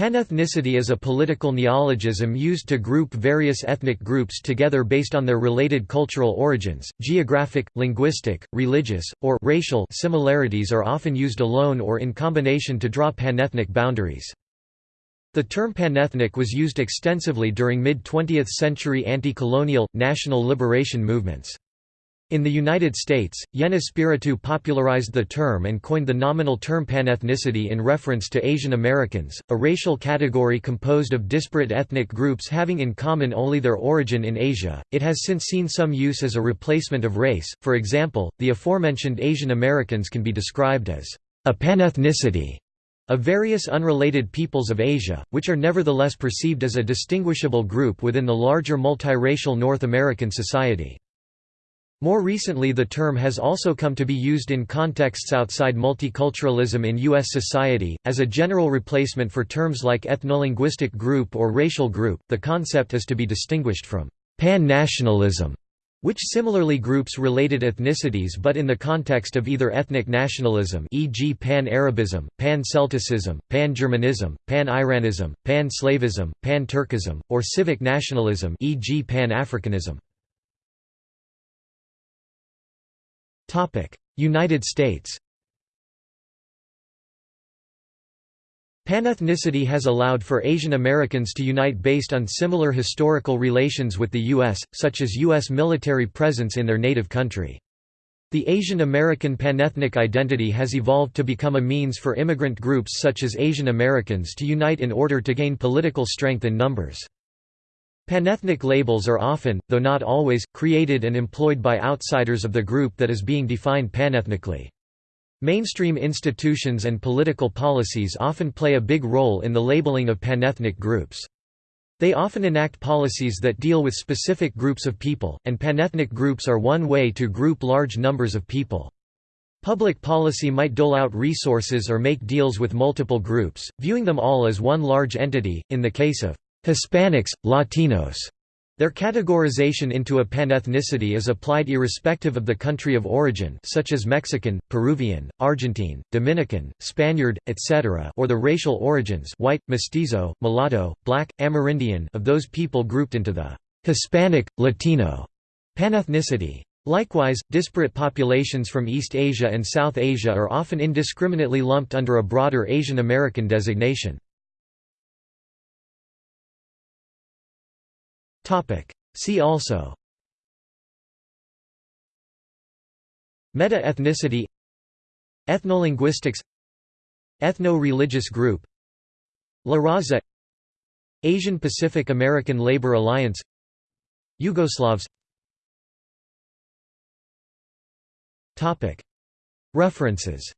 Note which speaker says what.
Speaker 1: Panethnicity is a political neologism used to group various ethnic groups together based on their related cultural origins. Geographic, linguistic, religious, or racial similarities are often used alone or in combination to draw panethnic boundaries. The term panethnic was used extensively during mid-20th century anti-colonial, national liberation movements. In the United States, Yen Espiritu popularized the term and coined the nominal term panethnicity in reference to Asian Americans, a racial category composed of disparate ethnic groups having in common only their origin in Asia. It has since seen some use as a replacement of race, for example, the aforementioned Asian Americans can be described as a panethnicity of various unrelated peoples of Asia, which are nevertheless perceived as a distinguishable group within the larger multiracial North American society. More recently the term has also come to be used in contexts outside multiculturalism in U.S. society, as a general replacement for terms like ethnolinguistic group or racial group. The concept is to be distinguished from pan-nationalism, which similarly groups related ethnicities but in the context of either ethnic nationalism e.g. pan-Arabism, pan-Celticism, pan-Germanism, pan-Iranism, pan-Slavism, pan-Turkism, or civic nationalism e.g. pan-Africanism. United States Panethnicity has allowed for Asian Americans to unite based on similar historical relations with the U.S., such as U.S. military presence in their native country. The Asian American panethnic identity has evolved to become a means for immigrant groups such as Asian Americans to unite in order to gain political strength in numbers. Panethnic labels are often, though not always, created and employed by outsiders of the group that is being defined panethnically. Mainstream institutions and political policies often play a big role in the labeling of panethnic groups. They often enact policies that deal with specific groups of people, and panethnic groups are one way to group large numbers of people. Public policy might dole out resources or make deals with multiple groups, viewing them all as one large entity, in the case of Hispanics, Latinos. Their categorization into a panethnicity is applied irrespective of the country of origin such as Mexican, Peruvian, Argentine, Dominican, Spaniard, etc. or the racial origins white, mestizo, mulatto, black, Amerindian of those people grouped into the Hispanic, Latino panethnicity. Likewise, disparate populations from East Asia and South Asia are often indiscriminately lumped under a broader Asian American designation. See also. Meta-ethnicity. Ethnolinguistics. Ethno-religious group. La Raza. Asian Pacific American Labor Alliance. Yugoslavs. References